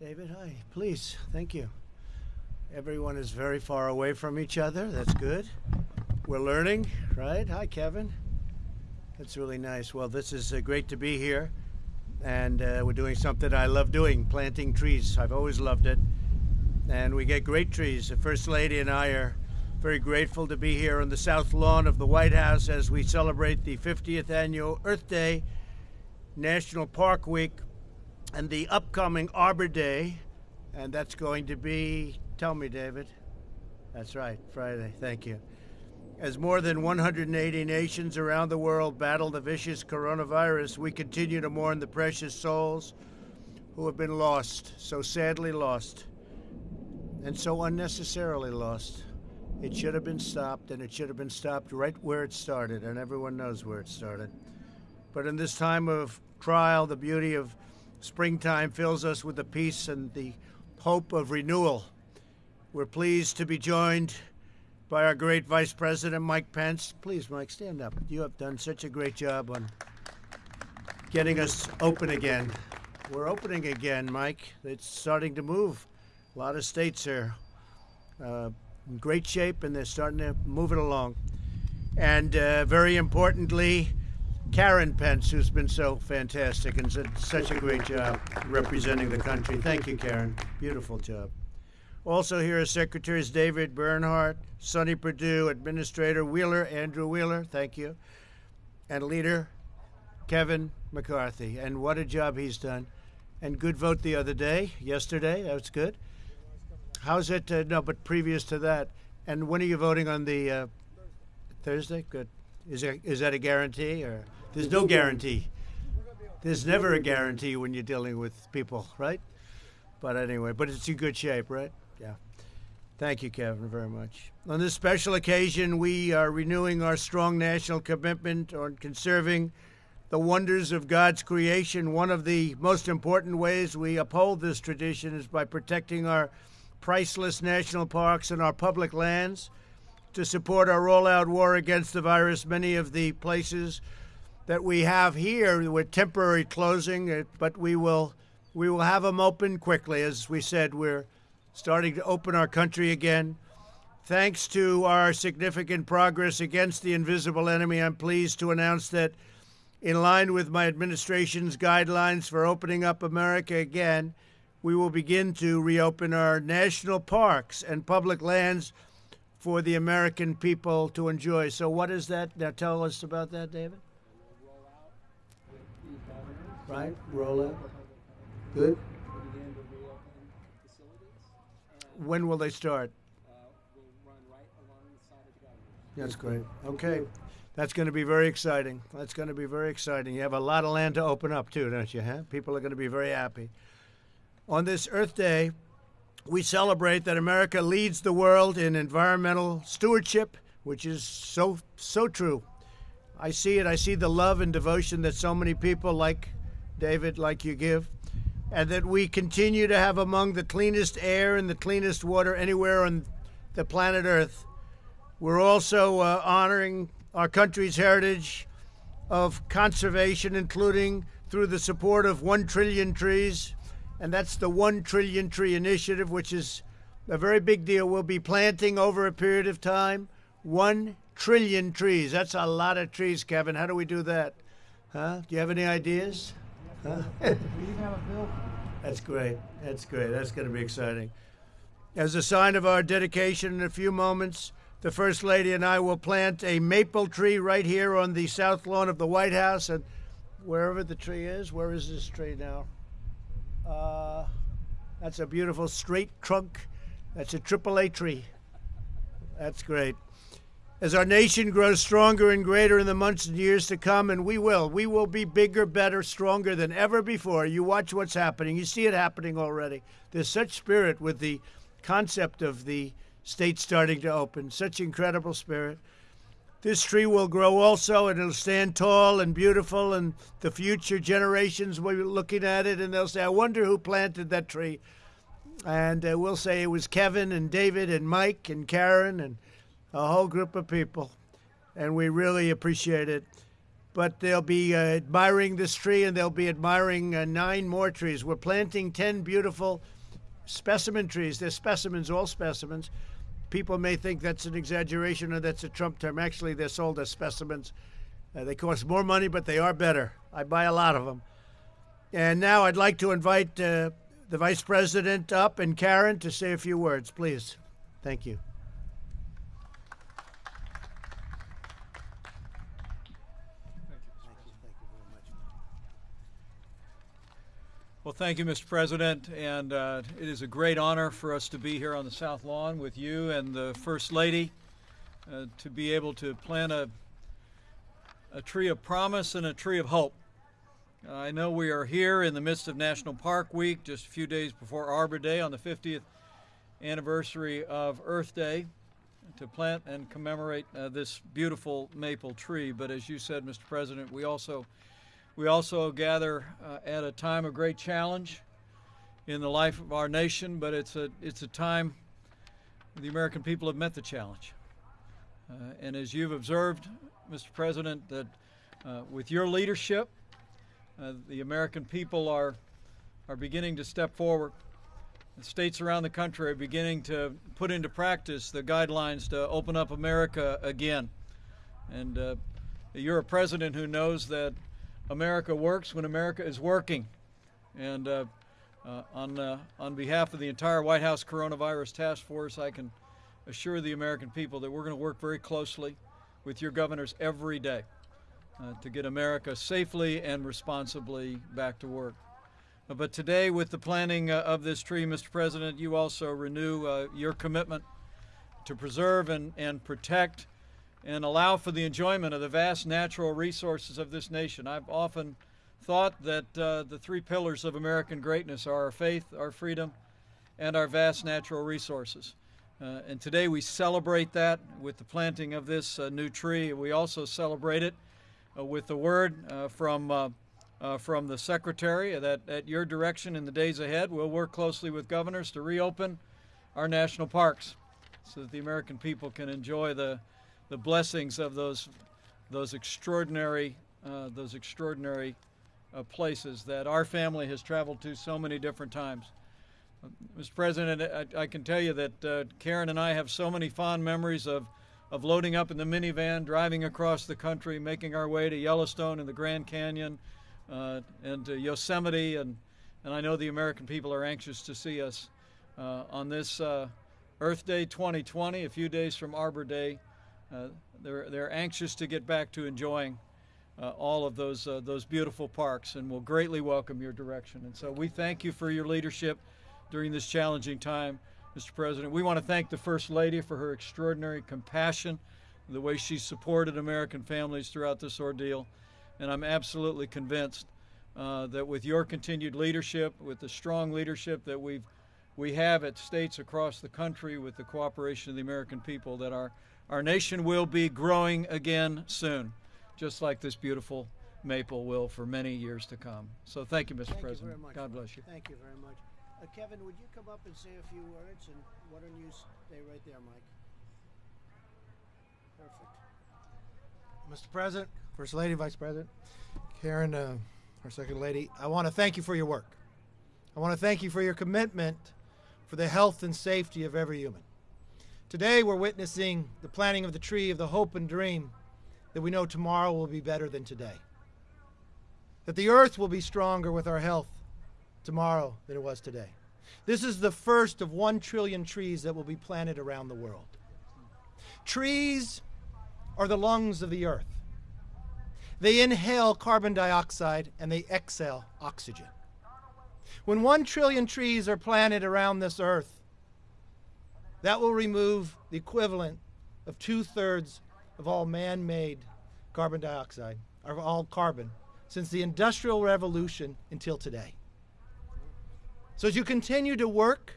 David, hi. Please, thank you. Everyone is very far away from each other. That's good. We're learning, right? Hi, Kevin. That's really nice. Well, this is uh, great to be here. And uh, we're doing something I love doing planting trees. I've always loved it. And we get great trees. The First Lady and I are very grateful to be here on the south lawn of the White House as we celebrate the 50th annual Earth Day, National Park Week, and the upcoming Arbor Day. And that's going to be Tell me, David. That's right, Friday. Thank you. As more than 180 nations around the world battle the vicious coronavirus, we continue to mourn the precious souls who have been lost, so sadly lost, and so unnecessarily lost. It should have been stopped, and it should have been stopped right where it started, and everyone knows where it started. But in this time of trial, the beauty of springtime fills us with the peace and the hope of renewal. We're pleased to be joined by our great Vice President, Mike Pence. Please, Mike, stand up. You have done such a great job on getting us open again. We're opening again, Mike. It's starting to move. A lot of states are uh, in great shape and they're starting to move it along. And uh, very importantly, Karen Pence, who's been so fantastic and did such a great job representing the country. Thank you, Karen. Beautiful job. Also here are Secretaries David Bernhardt, Sonny Perdue, Administrator Wheeler, Andrew Wheeler, thank you, and Leader Kevin McCarthy. And what a job he's done. And good vote the other day, yesterday, that was good. How's it? Uh, no, but previous to that. And when are you voting on the uh, Thursday? Good. Is, there, is that a guarantee or there's no guarantee? There's never a guarantee when you're dealing with people, right? But anyway, but it's in good shape, right? Yeah. Thank you, Kevin, very much. On this special occasion, we are renewing our strong national commitment on conserving the wonders of God's creation. One of the most important ways we uphold this tradition is by protecting our priceless national parks and our public lands. To support our all-out war against the virus, many of the places that we have here with temporary closing, uh, but we will we will have them open quickly. As we said, we're starting to open our country again. Thanks to our significant progress against the invisible enemy, I'm pleased to announce that, in line with my administration's guidelines for opening up America again, we will begin to reopen our national parks and public lands for the American people to enjoy. So, what is that? Now, tell us about that, David. Right, roll out. Good. When will they start? That's great. Okay. That's going to be very exciting. That's going to be very exciting. You have a lot of land to open up, too, don't you? Huh? People are going to be very happy. On this Earth Day, we celebrate that America leads the world in environmental stewardship, which is so, so true. I see it. I see the love and devotion that so many people like David, like you give and that we continue to have among the cleanest air and the cleanest water anywhere on the planet Earth. We're also uh, honoring our country's heritage of conservation, including through the support of 1 trillion trees. And that's the 1 trillion tree initiative, which is a very big deal. We'll be planting over a period of time 1 trillion trees. That's a lot of trees, Kevin. How do we do that? Huh? Do you have any ideas? Huh? That's great. That's great. That's going to be exciting. As a sign of our dedication, in a few moments, the First Lady and I will plant a maple tree right here on the south lawn of the White House. And wherever the tree is, where is this tree now? Uh, that's a beautiful straight trunk. That's a AAA tree. That's great as our nation grows stronger and greater in the months and years to come, and we will. We will be bigger, better, stronger than ever before. You watch what's happening. You see it happening already. There's such spirit with the concept of the state starting to open, such incredible spirit. This tree will grow also, and it'll stand tall and beautiful, and the future generations will be looking at it, and they'll say, I wonder who planted that tree. And uh, we'll say it was Kevin and David and Mike and Karen and a whole group of people, and we really appreciate it. but they'll be uh, admiring this tree and they'll be admiring uh, nine more trees. We're planting 10 beautiful specimen trees. They're specimens, all specimens. People may think that's an exaggeration or that's a Trump term. Actually, they're sold as specimens. Uh, they cost more money, but they are better. I buy a lot of them. And now I'd like to invite uh, the Vice President up and Karen to say a few words, please. Thank you. Well, thank you, Mr. President, and uh, it is a great honor for us to be here on the South Lawn with you and the First Lady uh, to be able to plant a, a tree of promise and a tree of hope. Uh, I know we are here in the midst of National Park Week, just a few days before Arbor Day on the 50th anniversary of Earth Day to plant and commemorate uh, this beautiful maple tree. But as you said, Mr. President, we also we also gather uh, at a time of great challenge in the life of our nation, but it's a, it's a time the American people have met the challenge. Uh, and as you've observed, Mr. President, that uh, with your leadership, uh, the American people are, are beginning to step forward. The states around the country are beginning to put into practice the guidelines to open up America again. And uh, you're a president who knows that America works when America is working. And uh, uh, on, uh, on behalf of the entire White House Coronavirus Task Force, I can assure the American people that we're going to work very closely with your governors every day uh, to get America safely and responsibly back to work. Uh, but today, with the planting uh, of this tree, Mr. President, you also renew your commitment to preserve and, and protect and allow for the enjoyment of the vast natural resources of this nation. I've often thought that uh, the three pillars of American greatness are our faith, our freedom, and our vast natural resources. Uh, and today we celebrate that with the planting of this uh, new tree. We also celebrate it uh, with the word uh, from, uh, from the Secretary that at your direction in the days ahead, we'll work closely with governors to reopen our national parks so that the American people can enjoy the the blessings of those those extraordinary uh, those extraordinary uh, places that our family has traveled to so many different times. Uh, Mr. President, I, I, can tell you that uh, Karen and I have so many fond memories of of loading up in the minivan, driving across the country, making our way to Yellowstone and the Grand Canyon, uh, and Yosemite, and and I know the American people are anxious to see us uh, on this Earth Day 2020, a few days from Arbor Day. Uh, they're, they're anxious to get back to enjoying uh, all of those, uh, those beautiful parks and will greatly welcome your direction. And so we thank you for your leadership during this challenging time, Mr. President. We want to thank the First Lady for her extraordinary compassion, the way she supported American families throughout this ordeal. And I'm absolutely convinced uh, that with your continued leadership, with the strong leadership that we've we have at states across the country with the cooperation of the American people that our, our nation will be growing again soon, just like this beautiful maple will for many years to come. So thank you, Mr. Thank President. You much, God bless you. Thank you very much. Uh, Kevin, would you come up and say a few words? And why don't you stay right there, Mike? Perfect. Mr. President, First Lady, Vice President, Karen, uh, our Second Lady, I want to thank you for your work. I want to thank you for your commitment for the health and safety of every human. Today, we're witnessing the planting of the tree of the hope and dream that we know tomorrow will be better than today. That the earth will be stronger with our health tomorrow than it was today. This is the first of one trillion trees that will be planted around the world. Trees are the lungs of the earth. They inhale carbon dioxide and they exhale oxygen. When one trillion trees are planted around this earth, that will remove the equivalent of two thirds of all man made carbon dioxide, or all carbon, since the Industrial Revolution until today. So, as you continue to work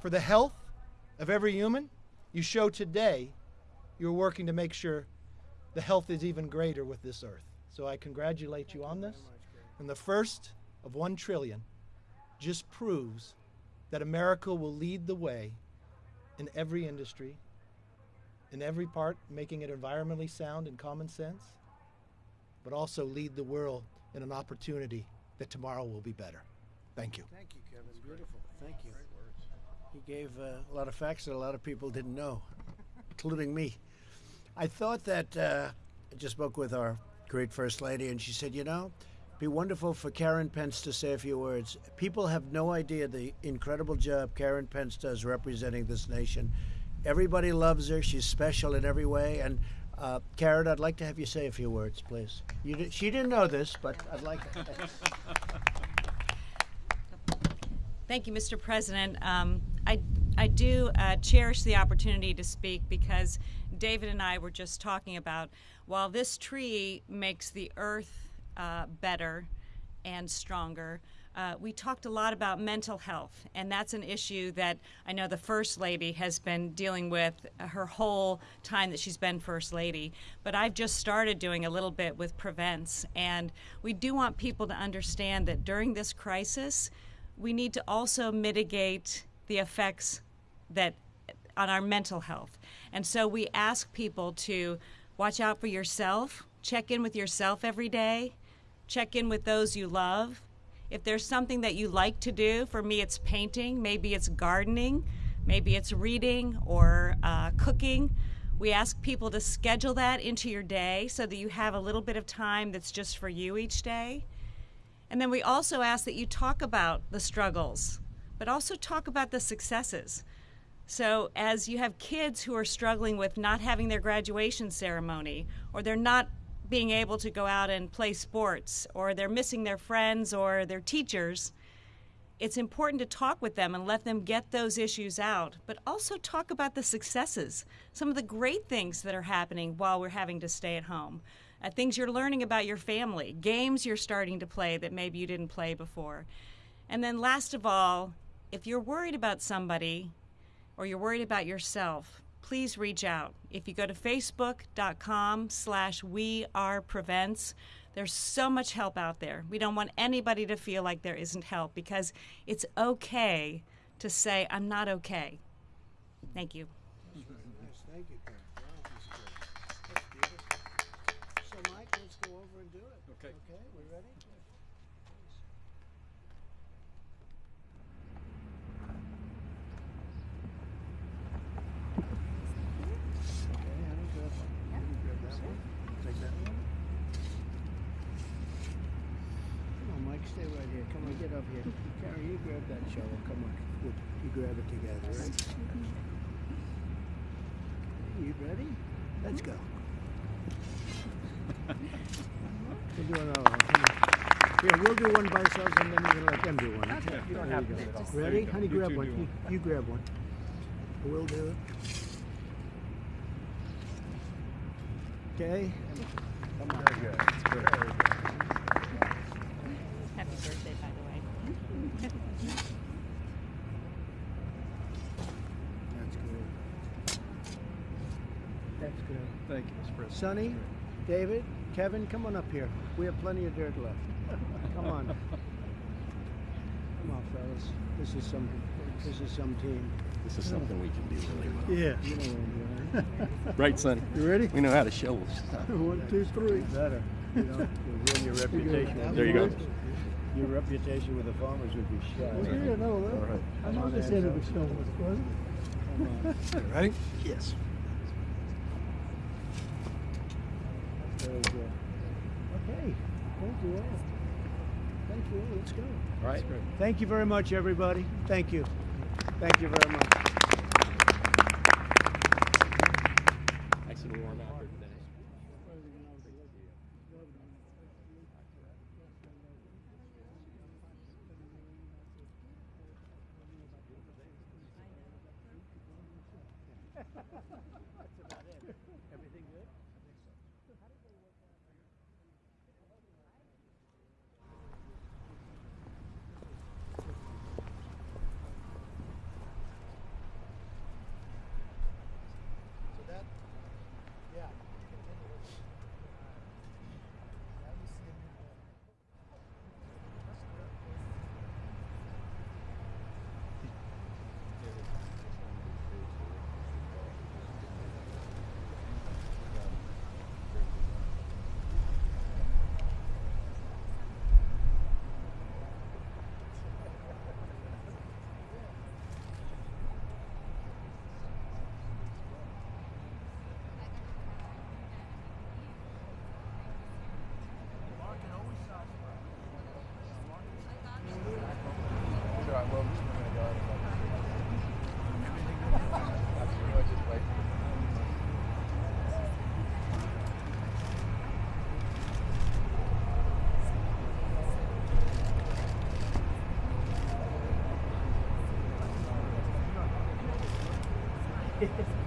for the health of every human, you show today you're working to make sure the health is even greater with this earth. So, I congratulate you on this. And the first of 1 trillion just proves that America will lead the way in every industry, in every part, making it environmentally sound and common sense, but also lead the world in an opportunity that tomorrow will be better. Thank you. Thank you, Kevin. Beautiful. Thank you. He gave uh, a lot of facts that a lot of people didn't know, including me. I thought that uh, I just spoke with our great First Lady, and she said, you know, be wonderful for Karen Pence to say a few words. People have no idea the incredible job Karen Pence does representing this nation. Everybody loves her. She's special in every way. And uh, Karen, I'd like to have you say a few words, please. She didn't know this, but I'd like. To. Thank you, Mr. President. Um, I, I do uh, cherish the opportunity to speak because David and I were just talking about while this tree makes the earth uh, better and stronger, uh, we talked a lot about mental health, and that's an issue that I know the First Lady has been dealing with her whole time that she's been First Lady. But I've just started doing a little bit with Prevents, and we do want people to understand that during this crisis, we need to also mitigate the effects that on our mental health. And so we ask people to watch out for yourself, check in with yourself every day, check in with those you love. If there's something that you like to do, for me it's painting, maybe it's gardening, maybe it's reading or uh, cooking. We ask people to schedule that into your day so that you have a little bit of time that's just for you each day. And then we also ask that you talk about the struggles, but also talk about the successes. So, as you have kids who are struggling with not having their graduation ceremony, or they're not being able to go out and play sports, or they're missing their friends or their teachers, it's important to talk with them and let them get those issues out, but also talk about the successes, some of the great things that are happening while we're having to stay at home uh, things you're learning about your family, games you're starting to play that maybe you didn't play before. And then, last of all, if you're worried about somebody or you're worried about yourself, please reach out. If you go to facebook.com slash we are prevents, there's so much help out there. We don't want anybody to feel like there isn't help because it's okay to say, I'm not okay. Thank you. Yes, thank you, Karen. Wow, this is good. That's beautiful. So, Mike, let's go over and do it. Okay. Okay, we ready? Okay, honey, grab one. You can grab that one. Take that one. Come on, Mike, stay right here. Come on, get up here. Karen, you grab that shovel. Come on. You, you grab it together, right? You ready? Let's go. We'll do another one. Here, we'll do one by ourselves and then you can let them do one. Okay. You don't have to. Ready? Honey, You grab one. You, you grab one. We'll do it. Okay? Come on. Very good. Happy birthday, by the way. That's good. That's good. Thank you, Mr. President. Sonny, David, Kevin, come on up here. We have plenty of dirt left. come on. Come on, fellas. This is some. This is some team. This is something we can do really well. Yeah. You know what I'm doing. Right, Sonny? You ready? We know how to shovel stuff. One, two, three. Better. You know, you'll ruin your reputation. There you go. Your reputation with the farmers would be shot. Yeah, no, All right. I'm on this Enzo. end of the show, Mr. President. Come. Ready? Yes. Very good. Okay. Thank you all. Thank you all. Let's go. All right. Thank you very much, everybody. Thank you. Thank you very much. Warm out here today. Everything Yes.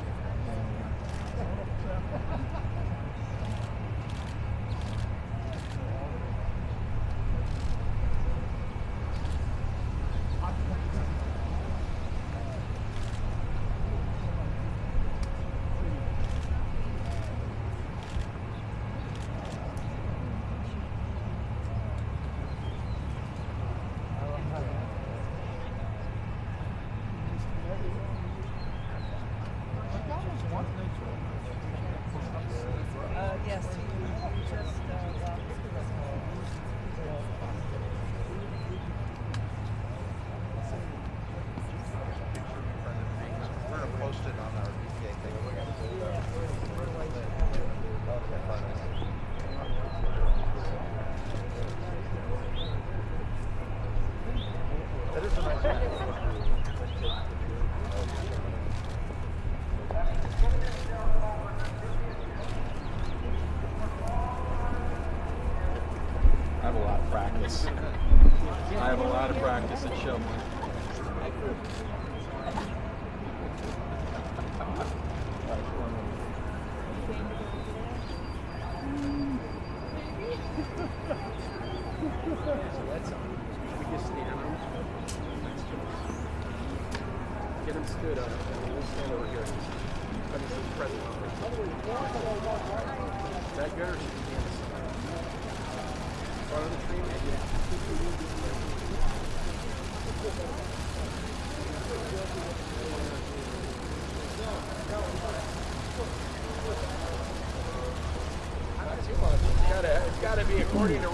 according to.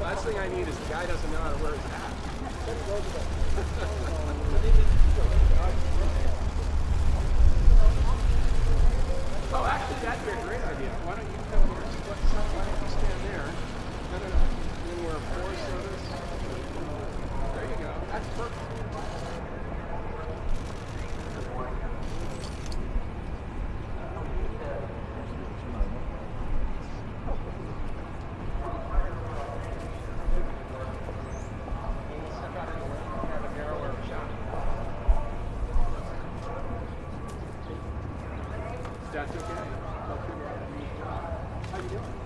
Last thing I need is the guy doesn't know how to wear his hat. oh, actually, that'd be a great idea. Why don't you come over? Stand there? Then we're four. There you go. That's perfect. How you doing?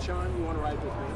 Sean, you want to ride with me?